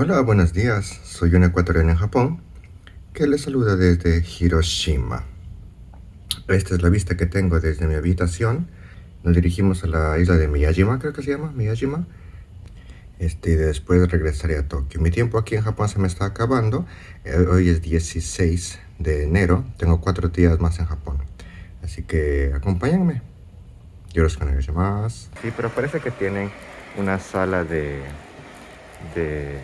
Hola, buenos días. Soy un ecuatoriano en Japón que les saluda desde Hiroshima. Esta es la vista que tengo desde mi habitación. Nos dirigimos a la isla de Miyajima, creo que se llama, Miyajima. Este, después regresaré a Tokio. Mi tiempo aquí en Japón se me está acabando. Eh, hoy es 16 de enero. Tengo cuatro días más en Japón. Así que acompáñenme. Yo los más. Sí, pero parece que tienen una sala de de,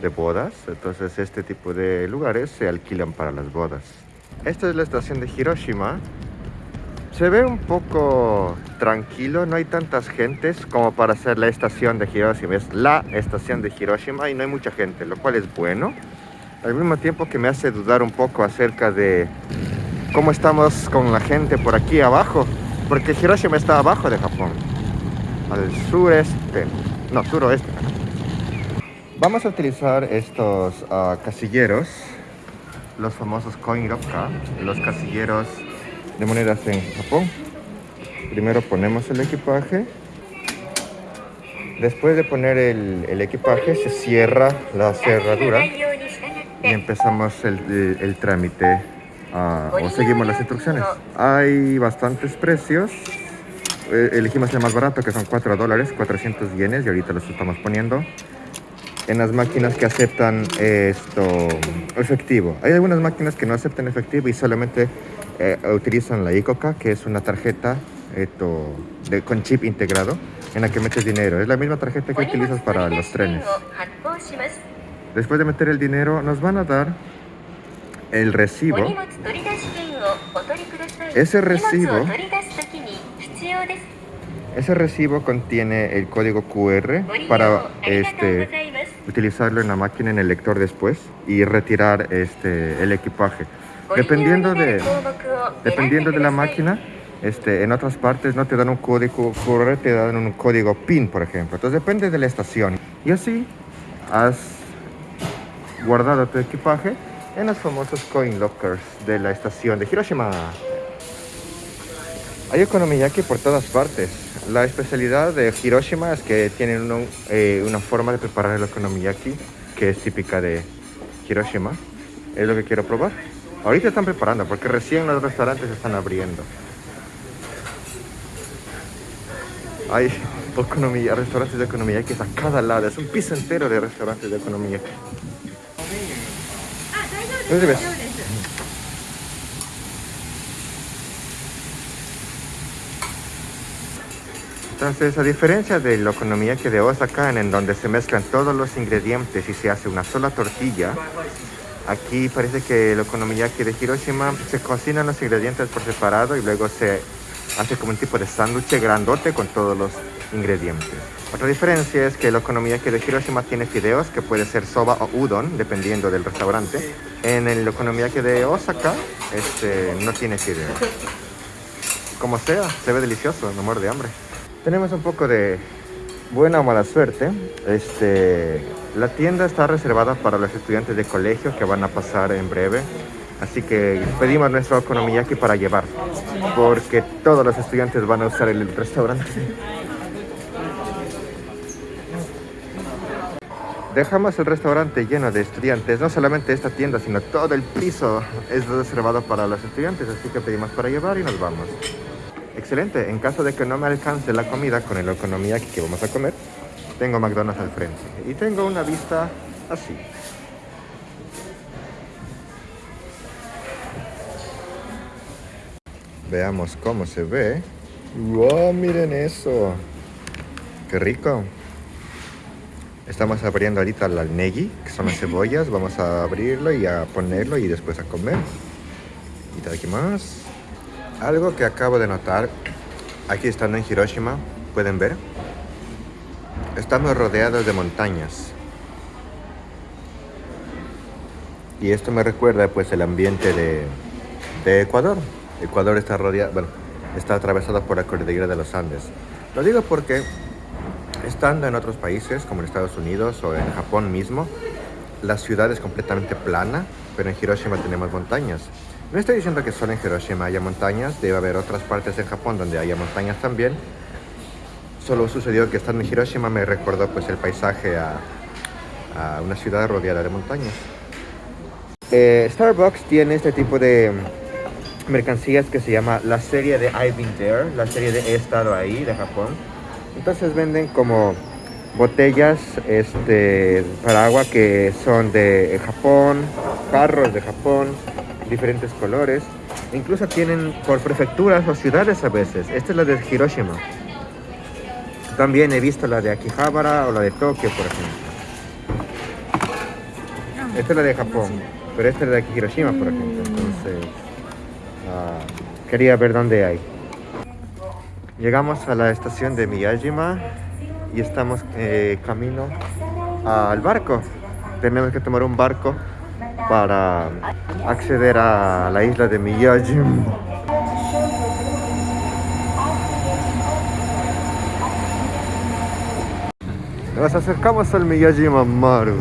de bodas. Entonces este tipo de lugares se alquilan para las bodas. Esta es la estación de Hiroshima. Se ve un poco tranquilo, no hay tantas gentes como para ser la estación de Hiroshima. Es la estación de Hiroshima y no hay mucha gente, lo cual es bueno. Al mismo tiempo que me hace dudar un poco acerca de cómo estamos con la gente por aquí abajo. Porque Hiroshima está abajo de Japón. Al sureste. No, suroeste. Vamos a utilizar estos uh, casilleros, los famosos coin locker, los casilleros de monedas en Japón. Primero ponemos el equipaje. Después de poner el, equipaje se cierra la cerradura y empezamos el, trámite uh, o seguimos las instrucciones. Hay bastantes precios. Eh, elegimos el más barato que son 4 dólares, 400 yenes y ahorita los estamos poniendo en las máquinas que aceptan esto efectivo. Hay algunas máquinas que no aceptan efectivo y solamente eh, utilizan la ICOCA, que es una tarjeta esto, con chip integrado en la que metes dinero. Es la misma tarjeta que utilizas para los trenes. Después de meter el dinero, nos van a dar el recibo. Ese recibo ese recibo contiene el código QR para este, utilizarlo en la máquina en el lector después y retirar este, el equipaje. Dependiendo de, dependiendo de la máquina, este, en otras partes no te dan un código QR, te dan un código PIN, por ejemplo. Entonces depende de la estación. Y así has guardado tu equipaje en los famosos coin lockers de la estación de Hiroshima. Hay okonomiyaki por todas partes. La especialidad de Hiroshima es que tienen eh, una forma de preparar el okonomiyaki que es típica de Hiroshima. Es lo que quiero probar. Ahorita están preparando porque recién los restaurantes están abriendo. Hay restaurantes de okonomiyaki a cada lado. Es un piso entero de restaurantes de okonomiyaki. Entonces, a diferencia de la economía que de Osaka, en donde se mezclan todos los ingredientes y se hace una sola tortilla, aquí parece que la economía que de Hiroshima se cocinan los ingredientes por separado y luego se hace como un tipo de sándwich grandote con todos los ingredientes. Otra diferencia es que la economía que de Hiroshima tiene fideos, que puede ser soba o udon, dependiendo del restaurante. En la economía que de Osaka este, no tiene fideos. Como sea, se ve delicioso, no muero de hambre. Tenemos un poco de buena o mala suerte. Este, la tienda está reservada para los estudiantes de colegio que van a pasar en breve. Así que pedimos nuestro aquí para llevar. Porque todos los estudiantes van a usar el restaurante. Dejamos el restaurante lleno de estudiantes. No solamente esta tienda, sino todo el piso es reservado para los estudiantes. Así que pedimos para llevar y nos vamos. Excelente, en caso de que no me alcance la comida con la economía que vamos a comer, tengo McDonald's al frente. Y tengo una vista así. Veamos cómo se ve. ¡Wow! Miren eso. ¡Qué rico! Estamos abriendo ahorita la negi, que son las cebollas. Vamos a abrirlo y a ponerlo y después a comer. Y aquí más. Algo que acabo de notar, aquí estando en Hiroshima, pueden ver, estamos rodeados de montañas. Y esto me recuerda pues el ambiente de, de Ecuador. Ecuador está rodeado, bueno, está atravesado por la cordillera de los Andes. Lo digo porque estando en otros países como en Estados Unidos o en Japón mismo, la ciudad es completamente plana, pero en Hiroshima tenemos montañas. No estoy diciendo que solo en Hiroshima haya montañas, debe haber otras partes en Japón donde haya montañas también. Solo sucedió que estando en Hiroshima me recordó pues el paisaje a, una ciudad rodeada de montañas. Eh, Starbucks tiene este tipo de mercancías que se llama la serie de I've Been There, la serie de He estado ahí de Japón. Entonces venden como botellas este, para agua que son de Japón, carros de Japón, diferentes colores. Incluso tienen por prefecturas o ciudades a veces. Esta es la de Hiroshima. También he visto la de Akihabara o la de Tokio, por ejemplo. Esta es la de Japón, pero esta es la de Hiroshima, por ejemplo. Entonces, ah, quería ver dónde hay. Llegamos a la estación de Miyajima y estamos eh, camino al barco. Tenemos que tomar un barco para acceder a la isla de Miyajima. Nos acercamos al Miyajima Maru.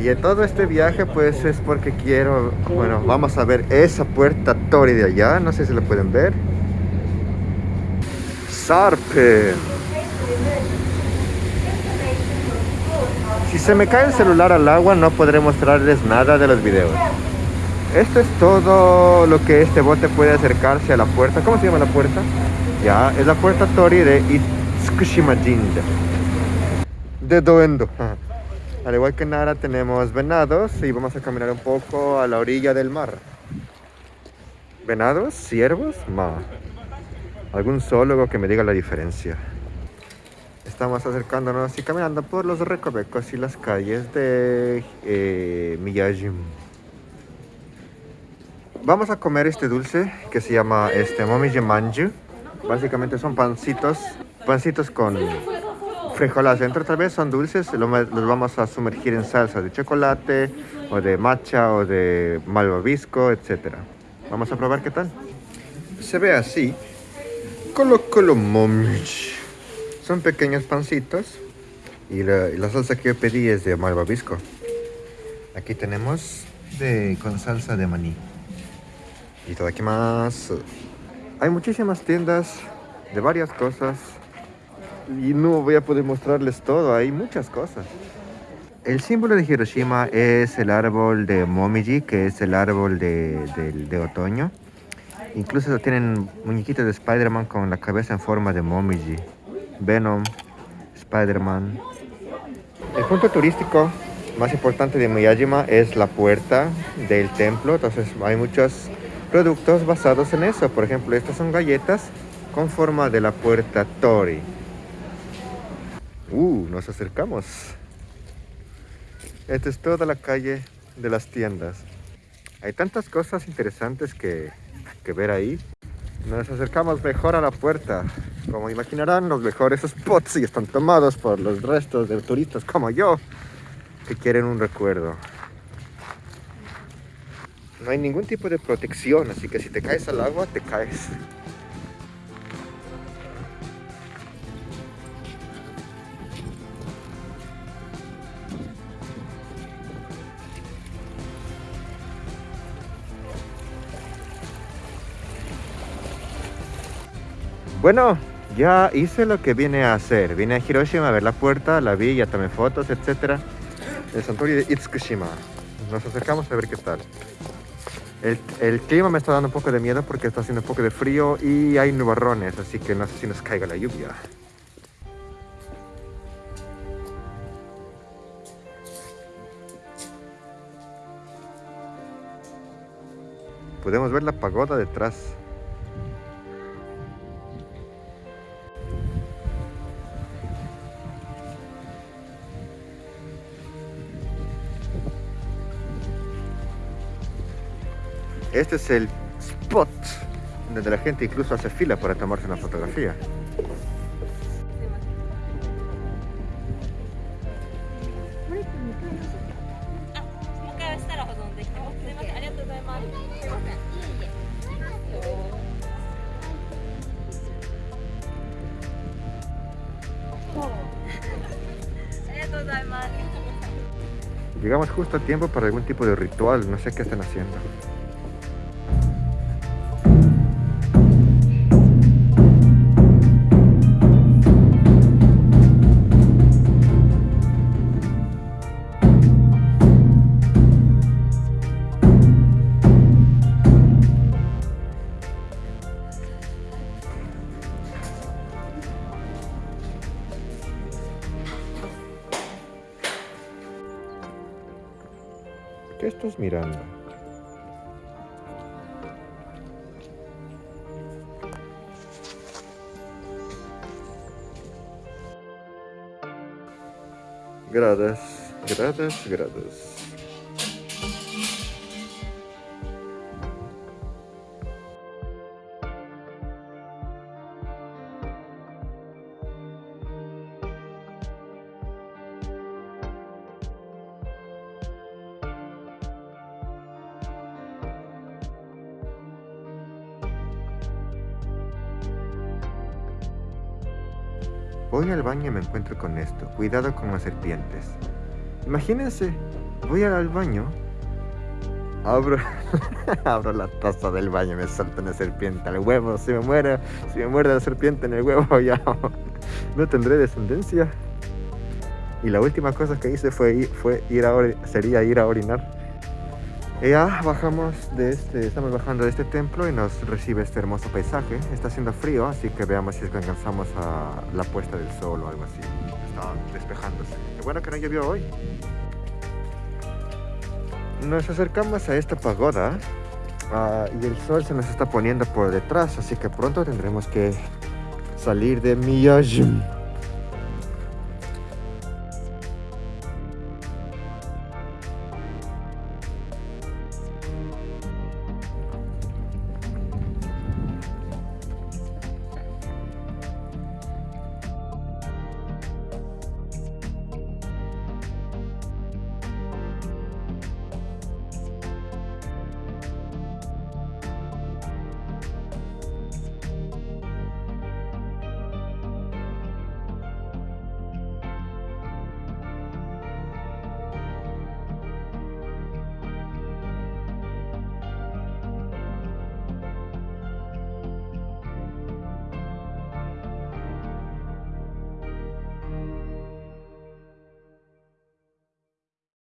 Y en todo este viaje pues es porque quiero, bueno, vamos a ver esa puerta Tori de allá, no sé si la pueden ver. Sarpe. Si se me cae el celular al agua no podré mostrarles nada de los videos. Esto es todo lo que este bote puede acercarse a la puerta. ¿Cómo se llama la puerta? Ya, es la puerta Tori de Itsukushima Jinja. De Doendo. Al igual que Nara tenemos venados y vamos a caminar un poco a la orilla del mar. ¿Venados? ¿Ciervos? Ma. Algún zoólogo que me diga la diferencia. Estamos acercándonos y caminando por los recovecos y las calles de eh, Miyajim. Vamos a comer este dulce que se llama este Momiji Manju. Básicamente son pancitos, pancitos con frijoles dentro tal vez son dulces, los vamos a sumergir en salsa de chocolate o de matcha o de malvavisco, etc. Vamos a probar qué tal. Se ve así. Colo colo Son pequeños pancitos y la, salsa que yo pedí es de malvavisco. Aquí tenemos con salsa de maní. Y todo aquí más. Hay muchísimas tiendas de varias cosas y no voy a poder mostrarles todo, hay muchas cosas. El símbolo de Hiroshima es el árbol de Momiji, que es el árbol de otoño. Incluso tienen muñequitos de Spider-Man con la cabeza en forma de Momiji. Venom, Spider-Man. El punto turístico más importante de Miyajima es la puerta del templo. Entonces hay muchos productos basados en eso. Por ejemplo, estas son galletas con forma de la puerta Tori. Uh, nos acercamos. Esta es toda la calle de las tiendas. Hay tantas cosas interesantes que, que ver ahí. Nos acercamos mejor a la puerta. Como imaginarán, los mejores spots y están tomados por los restos de turistas como yo, que quieren un recuerdo. No hay ningún tipo de protección, así que si te caes al agua, te caes. Bueno, ya hice lo que vine a hacer. Vine a Hiroshima a ver la puerta, la vi, ya tomé fotos, etc. El santuario de Itsukushima. Nos acercamos a ver qué tal. El, el, clima me está dando un poco de miedo porque está haciendo un poco de frío y hay nubarrones, así que no sé si nos caiga la lluvia. Podemos ver la pagoda detrás. Este es el spot donde la gente incluso hace fila para tomarse una fotografía. Llegamos justo a tiempo para algún tipo de ritual, no sé qué están haciendo. ¿Qué estás mirando? Gradas, gradas, gradas. Voy al baño y me encuentro con esto. Cuidado con las serpientes. Imagínense, voy al baño, abro, abro la taza del baño me salta una serpiente al huevo. Si me muere, si me muerde la serpiente en el huevo ya no tendré descendencia. Y la última cosa que hice fue, fue ir a sería ir a orinar. Ya bajamos de este, estamos bajando de este templo y nos recibe este hermoso paisaje. Está haciendo frío, así que veamos si es que alcanzamos a la puesta del sol o algo así. Está despejándose. Qué bueno que no llovió hoy. Nos acercamos a esta pagoda uh, y el sol se nos está poniendo por detrás, así que pronto tendremos que salir de Miyajim.